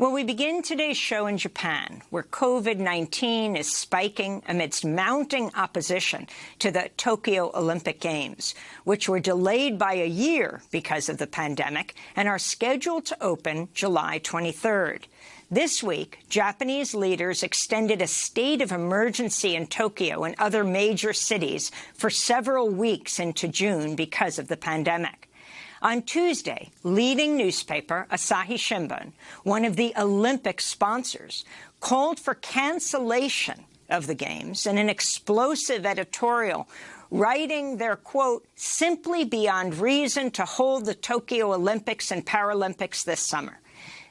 Well, we begin today's show in Japan, where COVID-19 is spiking amidst mounting opposition to the Tokyo Olympic Games, which were delayed by a year because of the pandemic and are scheduled to open July 23rd. This week, Japanese leaders extended a state of emergency in Tokyo and other major cities for several weeks into June because of the pandemic. On Tuesday, leading newspaper Asahi Shimbun, one of the Olympic sponsors, called for cancellation of the Games in an explosive editorial writing their, quote, simply beyond reason to hold the Tokyo Olympics and Paralympics this summer.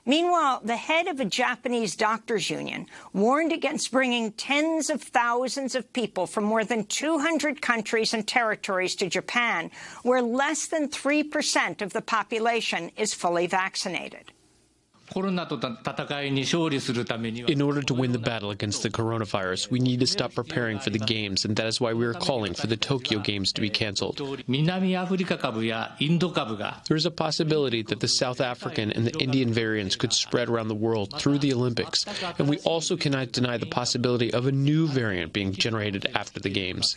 Meanwhile, the head of a Japanese doctors union warned against bringing tens of thousands of people from more than 200 countries and territories to Japan, where less than 3% of the population is fully vaccinated. In order to win the battle against the coronavirus, we need to stop preparing for the Games, and that is why we are calling for the Tokyo Games to be cancelled. There is a possibility that the South African and the Indian variants could spread around the world through the Olympics, and we also cannot deny the possibility of a new variant being generated after the Games.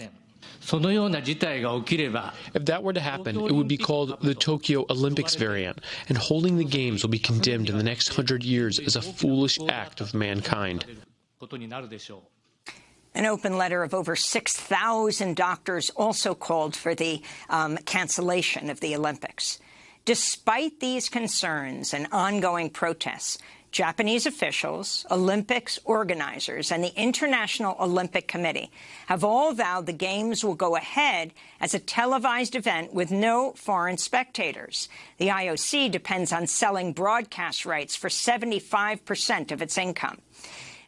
If that were to happen, it would be called the Tokyo Olympics variant, and holding the Games will be condemned in the next hundred years as a foolish act of mankind. An open letter of over 6,000 doctors also called for the um, cancellation of the Olympics. Despite these concerns and ongoing protests, Japanese officials, Olympics organizers, and the International Olympic Committee have all vowed the Games will go ahead as a televised event with no foreign spectators. The IOC depends on selling broadcast rights for 75 percent of its income.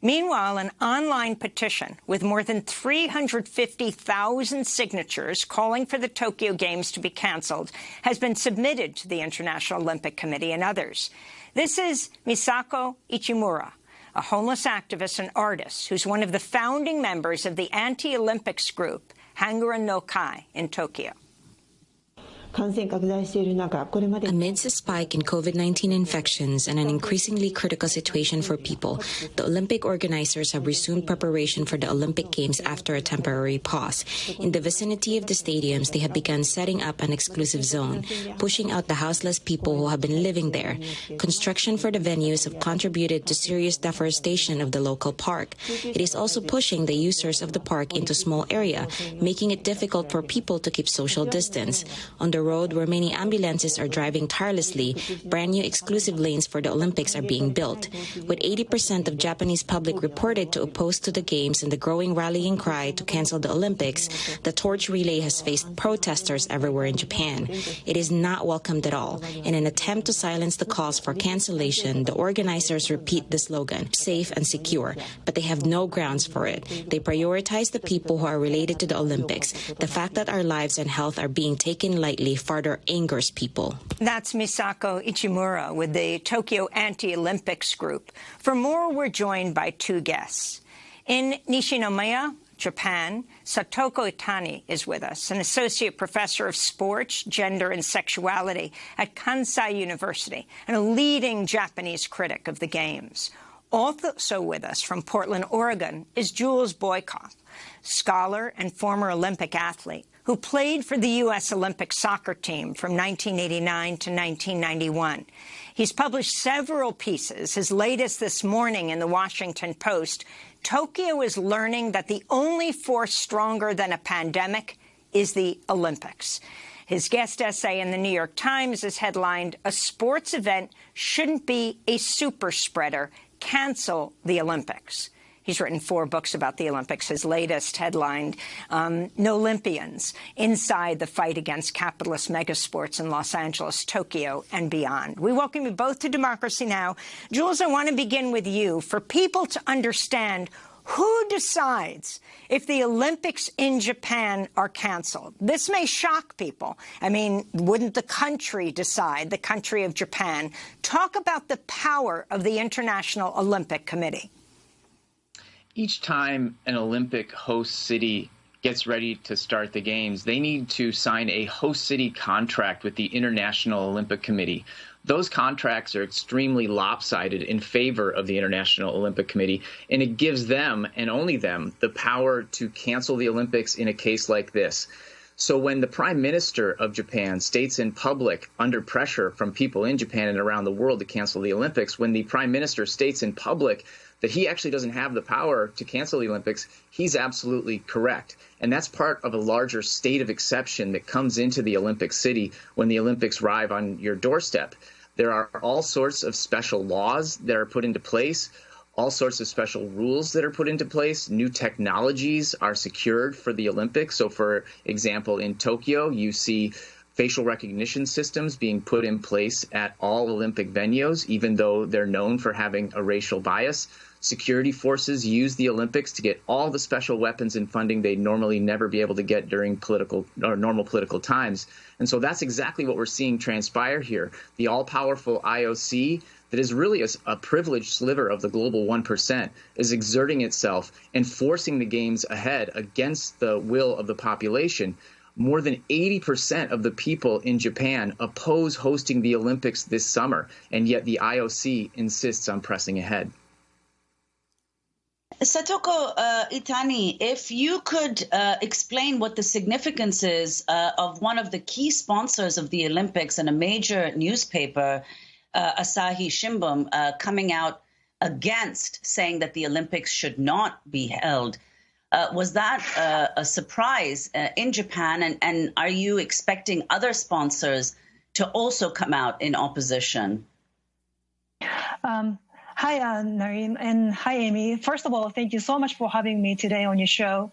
Meanwhile, an online petition with more than 350,000 signatures calling for the Tokyo Games to be cancelled has been submitted to the International Olympic Committee and others. This is Misako Ichimura, a homeless activist and artist who's one of the founding members of the anti-Olympics group Hangorin no Kai in Tokyo. Amidst a spike in COVID-19 infections and an increasingly critical situation for people, the Olympic organizers have resumed preparation for the Olympic Games after a temporary pause. In the vicinity of the stadiums, they have begun setting up an exclusive zone, pushing out the houseless people who have been living there. Construction for the venues have contributed to serious deforestation of the local park. It is also pushing the users of the park into small area, making it difficult for people to keep social distance. On the road where many ambulances are driving tirelessly, brand new exclusive lanes for the Olympics are being built. With 80% of Japanese public reported to oppose to the Games and the growing rallying cry to cancel the Olympics, the torch relay has faced protesters everywhere in Japan. It is not welcomed at all. In an attempt to silence the calls for cancellation, the organizers repeat the slogan, safe and secure, but they have no grounds for it. They prioritize the people who are related to the Olympics. The fact that our lives and health are being taken lightly further angers people. That's Misako Ichimura with the Tokyo Anti-Olympics Group. For more, we're joined by two guests. In Nishinomiya, Japan, Satoko Itani is with us, an associate professor of sports, gender and sexuality at Kansai University and a leading Japanese critic of the Games. Also with us from Portland, Oregon, is Jules Boykoff, scholar and former Olympic athlete who played for the U.S. Olympic soccer team from 1989 to 1991. He's published several pieces, his latest this morning in the Washington Post. Tokyo is learning that the only force stronger than a pandemic is the Olympics. His guest essay in the New York Times is headlined, A Sports Event Shouldn't Be a Super Spreader. Cancel the Olympics. He's written four books about the Olympics. His latest headlined um, No Olympians, Inside the Fight Against Capitalist Megasports in Los Angeles, Tokyo, and Beyond. We welcome you both to Democracy Now! Jules, I want to begin with you. For people to understand who decides if the Olympics in Japan are canceled? This may shock people. I mean, wouldn't the country decide, the country of Japan? Talk about the power of the International Olympic Committee each time an Olympic host city gets ready to start the games, they need to sign a host city contract with the International Olympic Committee. those contracts are extremely lopsided in favor of the International Olympic Committee, and it gives them and only them the power to cancel the Olympics in a case like this. So when the prime minister of Japan states in public, under pressure from people in Japan and around the world to cancel the Olympics, when the prime minister states in public that he actually doesn't have the power to cancel the Olympics, he's absolutely correct. And that's part of a larger state of exception that comes into the Olympic city when the Olympics arrive on your doorstep. There are all sorts of special laws that are put into place all sorts of special rules that are put into place. New technologies are secured for the Olympics. So, for example, in Tokyo, you see facial recognition systems being put in place at all Olympic venues, even though they're known for having a racial bias. Security forces use the Olympics to get all the special weapons and funding they'd normally never be able to get during political or normal political times. And so that's exactly what we're seeing transpire here. The all powerful IOC that is really a, a, privileged sliver of the global 1% is exerting itself and forcing the games ahead against the will of the population. More than 80% of the people in Japan oppose hosting the Olympics this summer, and yet the IOC insists on pressing ahead. Satoko uh, Itani, if you could uh, explain what the significance is uh, of one of the key sponsors of the Olympics and a major newspaper uh, Asahi Shimbun uh, coming out against saying that the Olympics should not be held. Uh, was that uh, a surprise uh, in Japan? And, and are you expecting other sponsors to also come out in opposition? Um, hi, uh, Nermeen, and hi, Amy. First of all, thank you so much for having me today on your show.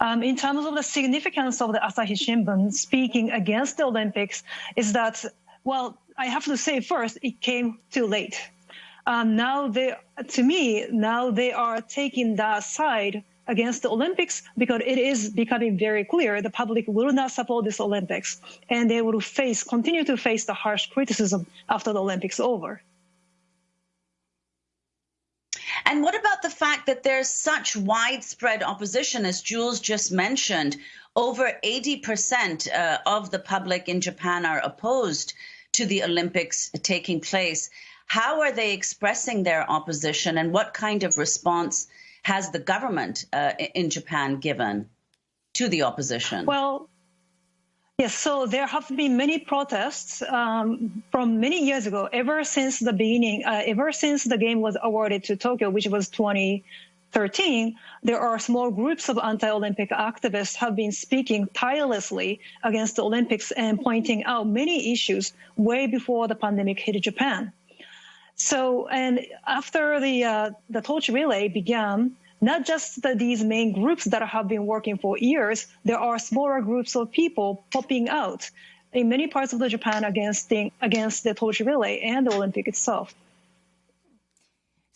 Um, in terms of the significance of the Asahi Shimbun speaking against the Olympics, is that well, I have to say first, it came too late. Um, now they, to me, now they are taking that side against the Olympics because it is becoming very clear the public will not support this Olympics and they will face, continue to face the harsh criticism after the Olympics over. And what about the fact that there's such widespread opposition, as Jules just mentioned? Over 80% uh, of the public in Japan are opposed to the Olympics taking place. How are they expressing their opposition, and what kind of response has the government uh, in Japan given to the opposition? Well, Yes, so there have been many protests um, from many years ago, ever since the beginning, uh, ever since the game was awarded to Tokyo, which was 20, 13, there are small groups of anti-Olympic activists have been speaking tirelessly against the Olympics and pointing out many issues way before the pandemic hit Japan. So, and after the uh, the torch relay began, not just the, these main groups that have been working for years, there are smaller groups of people popping out in many parts of the Japan against the, against the torch relay and the Olympic itself.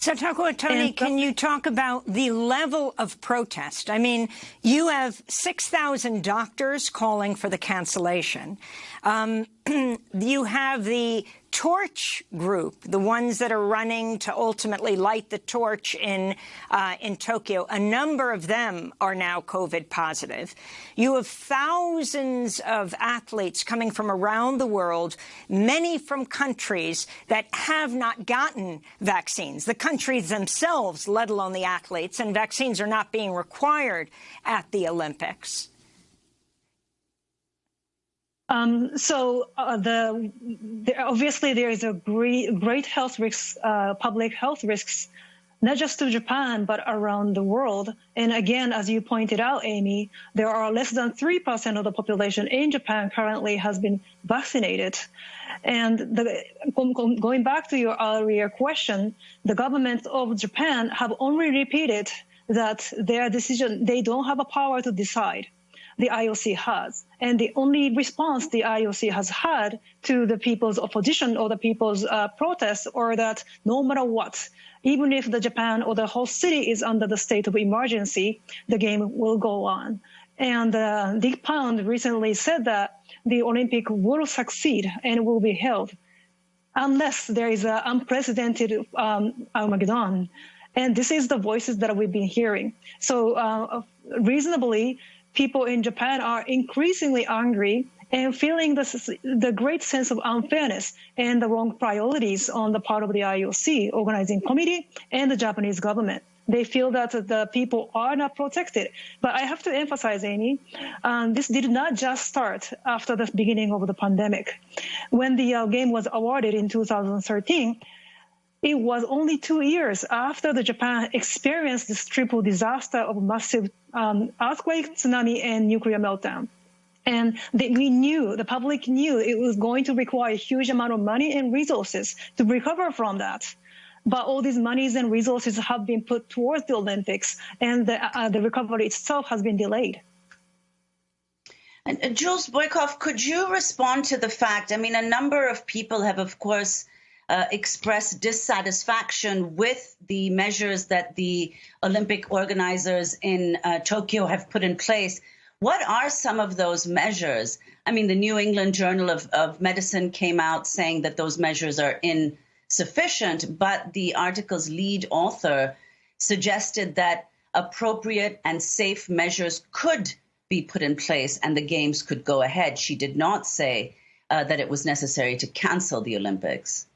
Satoko Itani, can you talk about the level of protest? I mean, you have 6,000 doctors calling for the cancellation. Um, you have the torch group, the ones that are running to ultimately light the torch in uh, in Tokyo, a number of them are now COVID positive. You have thousands of athletes coming from around the world, many from countries that have not gotten vaccines. The countries themselves, let alone the athletes, and vaccines are not being required at the Olympics. Um, so uh, the, the, obviously there is a great, great health risks, uh, public health risks, not just to Japan but around the world. And again, as you pointed out, Amy, there are less than three percent of the population in Japan currently has been vaccinated. And the, going back to your earlier question, the government of Japan have only repeated that their decision they don't have a power to decide the IOC has. And the only response the IOC has had to the people's opposition or the people's uh, protest or that no matter what, even if the Japan or the whole city is under the state of emergency, the game will go on. And uh, Dick Pound recently said that the Olympic will succeed and will be held unless there is an unprecedented um, Armageddon. And this is the voices that we've been hearing. So uh, reasonably, people in Japan are increasingly angry and feeling the, the great sense of unfairness and the wrong priorities on the part of the IOC organizing committee and the Japanese government. They feel that the people are not protected. But I have to emphasize, Amy, um, this did not just start after the beginning of the pandemic. When the uh, game was awarded in 2013, it was only two years after the Japan experienced this triple disaster of massive um, earthquake, tsunami, and nuclear meltdown. And they, we knew, the public knew it was going to require a huge amount of money and resources to recover from that. But all these monies and resources have been put towards the Olympics, and the, uh, the recovery itself has been delayed. And, Jules Boykoff, could you respond to the fact? I mean, a number of people have, of course, uh, expressed dissatisfaction with the measures that the Olympic organizers in uh, Tokyo have put in place. What are some of those measures? I mean, the New England Journal of, of Medicine came out saying that those measures are insufficient, but the article's lead author suggested that appropriate and safe measures could be put in place and the games could go ahead. She did not say uh, that it was necessary to cancel the Olympics.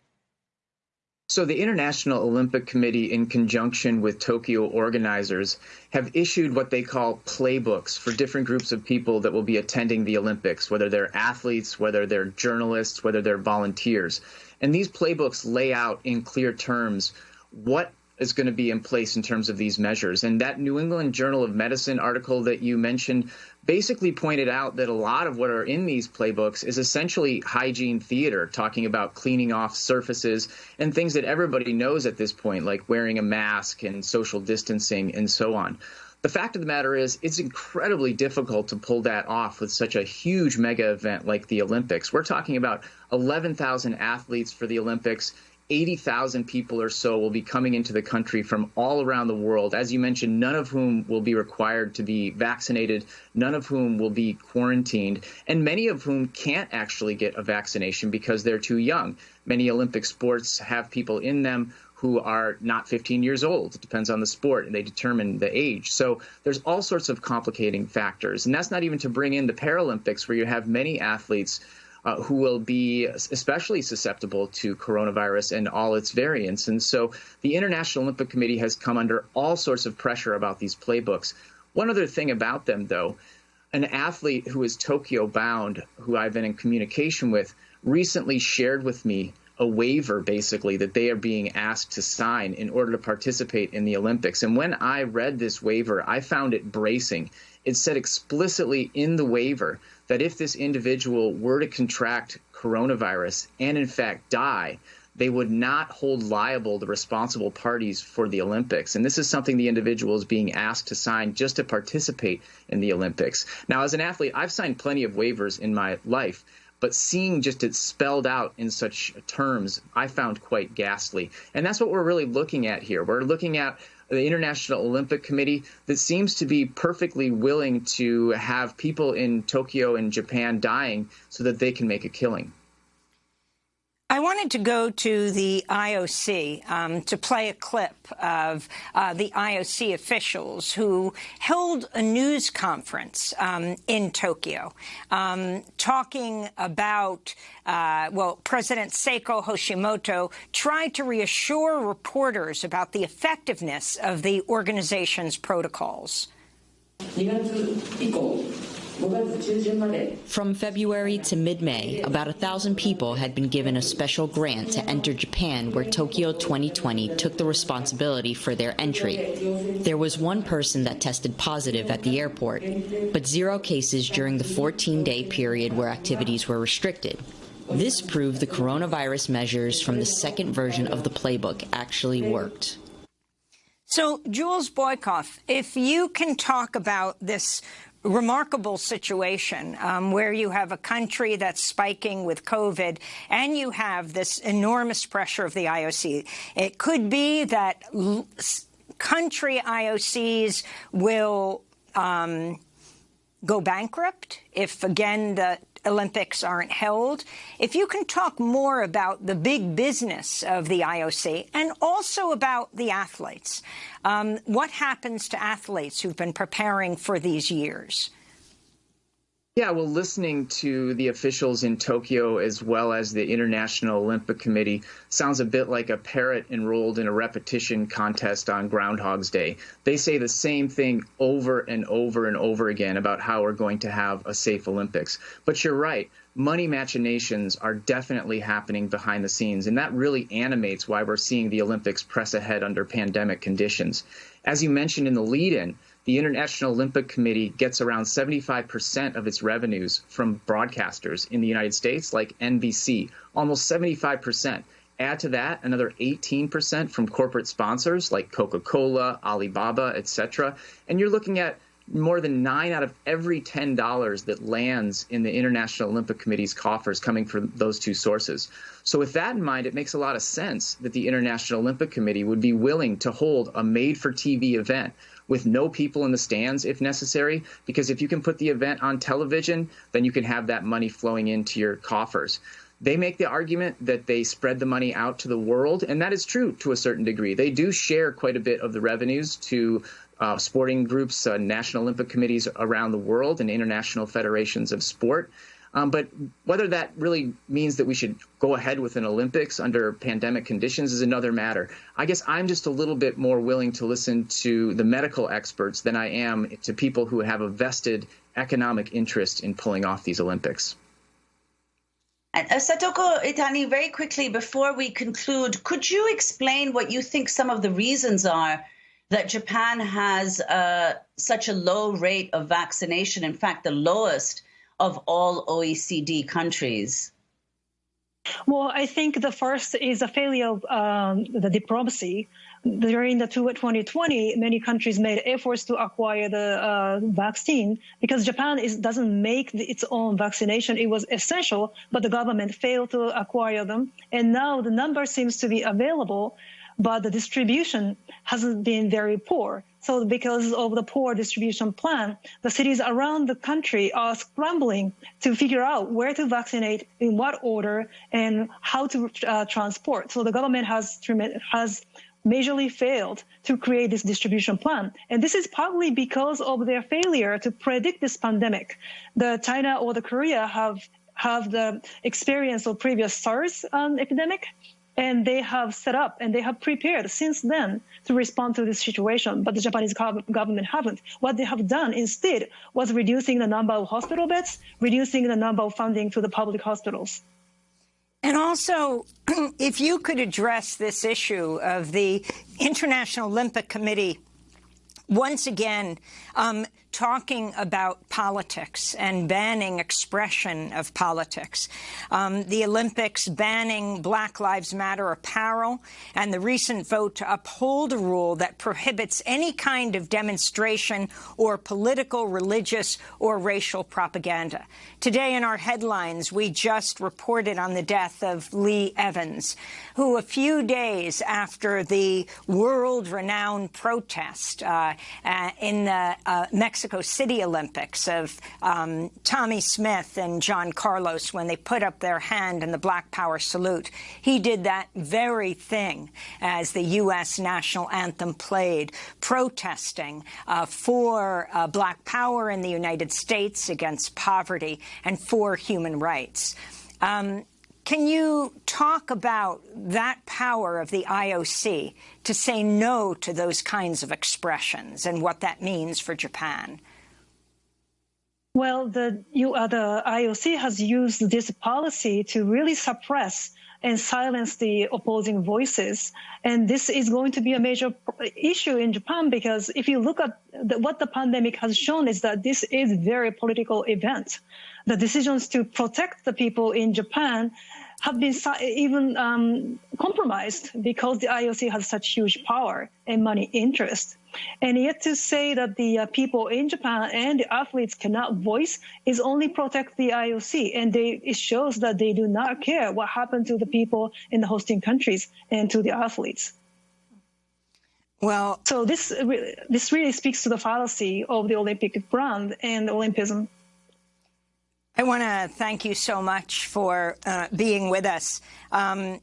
So, the International Olympic Committee, in conjunction with Tokyo organizers, have issued what they call playbooks for different groups of people that will be attending the Olympics, whether they're athletes, whether they're journalists, whether they're volunteers. And these playbooks lay out in clear terms what is going to be in place in terms of these measures. And that New England Journal of Medicine article that you mentioned basically pointed out that a lot of what are in these playbooks is essentially hygiene theater, talking about cleaning off surfaces and things that everybody knows at this point, like wearing a mask and social distancing and so on. The fact of the matter is, it's incredibly difficult to pull that off with such a huge mega event like the Olympics. We're talking about 11,000 athletes for the Olympics. 80,000 people or so will be coming into the country from all around the world. As you mentioned, none of whom will be required to be vaccinated, none of whom will be quarantined, and many of whom can't actually get a vaccination because they're too young. Many Olympic sports have people in them who are not 15 years old. It depends on the sport, and they determine the age. So there's all sorts of complicating factors. And that's not even to bring in the Paralympics, where you have many athletes uh, who will be especially susceptible to coronavirus and all its variants. And so the International Olympic Committee has come under all sorts of pressure about these playbooks. One other thing about them, though, an athlete who is Tokyo bound, who I've been in communication with, recently shared with me a waiver basically that they are being asked to sign in order to participate in the Olympics. And when I read this waiver, I found it bracing. It said explicitly in the waiver that if this individual were to contract coronavirus and in fact die, they would not hold liable the responsible parties for the Olympics. And this is something the individual is being asked to sign just to participate in the Olympics. Now, as an athlete, I've signed plenty of waivers in my life but seeing just it spelled out in such terms, I found quite ghastly. And that's what we're really looking at here. We're looking at the International Olympic Committee that seems to be perfectly willing to have people in Tokyo and Japan dying so that they can make a killing. I wanted to go to the IOC um, to play a clip of uh, the IOC officials who held a news conference um, in Tokyo um, talking about, uh, well, President Seiko Hashimoto tried to reassure reporters about the effectiveness of the organization's protocols. From February to mid-May, about a thousand people had been given a special grant to enter Japan where Tokyo 2020 took the responsibility for their entry. There was one person that tested positive at the airport, but zero cases during the 14-day period where activities were restricted. This proved the coronavirus measures from the second version of the playbook actually worked. So, Jules Boykoff, if you can talk about this remarkable situation um, where you have a country that's spiking with COVID and you have this enormous pressure of the IOC. It could be that country IOCs will um, go bankrupt if, again, the Olympics aren't held. If you can talk more about the big business of the IOC and also about the athletes, um, what happens to athletes who've been preparing for these years? Yeah, well, listening to the officials in Tokyo as well as the International Olympic Committee sounds a bit like a parrot enrolled in a repetition contest on Groundhog's Day. They say the same thing over and over and over again about how we're going to have a safe Olympics. But you're right. Money machinations are definitely happening behind the scenes, and that really animates why we're seeing the Olympics press ahead under pandemic conditions. As you mentioned in the lead in, the International Olympic Committee gets around 75% of its revenues from broadcasters in the United States, like NBC, almost 75%. Add to that another 18% from corporate sponsors like Coca-Cola, Alibaba, etc. And you're looking at more than nine out of every ten dollars that lands in the International Olympic Committee's coffers coming from those two sources. So, with that in mind, it makes a lot of sense that the International Olympic Committee would be willing to hold a made for TV event with no people in the stands if necessary, because if you can put the event on television, then you can have that money flowing into your coffers. They make the argument that they spread the money out to the world, and that is true to a certain degree. They do share quite a bit of the revenues to uh, sporting groups, uh, national Olympic committees around the world, and international federations of sport. Um, but whether that really means that we should go ahead with an Olympics under pandemic conditions is another matter. I guess I'm just a little bit more willing to listen to the medical experts than I am to people who have a vested economic interest in pulling off these Olympics. Uh, Satoko Itani, very quickly before we conclude, could you explain what you think some of the reasons are that Japan has uh, such a low rate of vaccination? In fact, the lowest of all OECD countries? Well, I think the first is a failure of um, the diplomacy. During the 2020, many countries made efforts to acquire the uh, vaccine because Japan is, doesn't make the, its own vaccination. It was essential, but the government failed to acquire them. And now the number seems to be available, but the distribution hasn't been very poor. So because of the poor distribution plan, the cities around the country are scrambling to figure out where to vaccinate, in what order, and how to uh, transport. So the government has has majorly failed to create this distribution plan. And this is partly because of their failure to predict this pandemic. The China or the Korea have have the experience of previous SARS um, epidemic and they have set up and they have prepared since then to respond to this situation. But the Japanese government haven't. What they have done instead was reducing the number of hospital beds, reducing the number of funding to the public hospitals. And also, if you could address this issue of the International Olympic Committee once again um, talking about politics and banning expression of politics. Um, the Olympics banning Black Lives Matter apparel and the recent vote to uphold a rule that prohibits any kind of demonstration or political, religious or racial propaganda. Today in our headlines, we just reported on the death of Lee Evans, who a few days after the world-renowned protest uh, uh, in the uh, Mexico Mexico City Olympics of um, Tommie Smith and John Carlos when they put up their hand in the Black Power salute. He did that very thing as the U.S. national anthem played, protesting uh, for uh, Black Power in the United States against poverty and for human rights. Um, can you talk about that power of the IOC to say no to those kinds of expressions and what that means for Japan? Well, the, you, uh, the IOC has used this policy to really suppress and silence the opposing voices. And this is going to be a major issue in Japan because if you look at the, what the pandemic has shown is that this is very political event. The decisions to protect the people in Japan have been even um, compromised because the IOC has such huge power and money interest. And yet to say that the uh, people in Japan and the athletes cannot voice is only protect the IOC. And they, it shows that they do not care what happened to the people in the hosting countries and to the athletes. Well, so this this really speaks to the fallacy of the Olympic brand and Olympism. I want to thank you so much for uh, being with us. Um,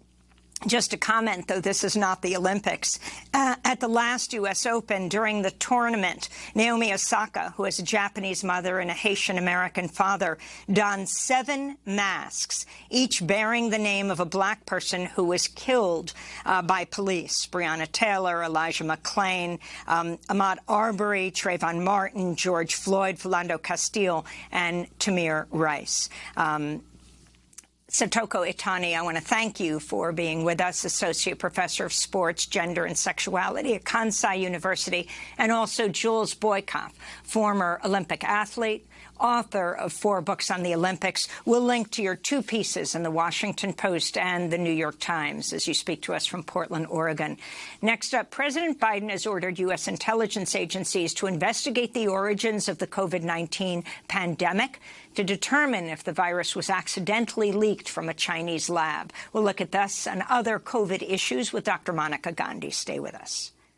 just a comment, though this is not the Olympics. Uh, at the last U.S. Open, during the tournament, Naomi Osaka, who has a Japanese mother and a Haitian-American father, donned seven masks, each bearing the name of a black person who was killed uh, by police. Breonna Taylor, Elijah McClain, um, Ahmaud Arbery, Trayvon Martin, George Floyd, Philando Castile, and Tamir Rice. Um, Satoko Itani, I want to thank you for being with us, Associate Professor of Sports, Gender and Sexuality at Kansai University, and also Jules Boykoff, former Olympic athlete, author of four books on the Olympics. We'll link to your two pieces in the Washington Post and the New York Times as you speak to us from Portland, Oregon. Next up, President Biden has ordered U.S. intelligence agencies to investigate the origins of the COVID-19 pandemic to determine if the virus was accidentally leaked from a Chinese lab. We'll look at this and other COVID issues with Dr. Monica Gandhi. Stay with us.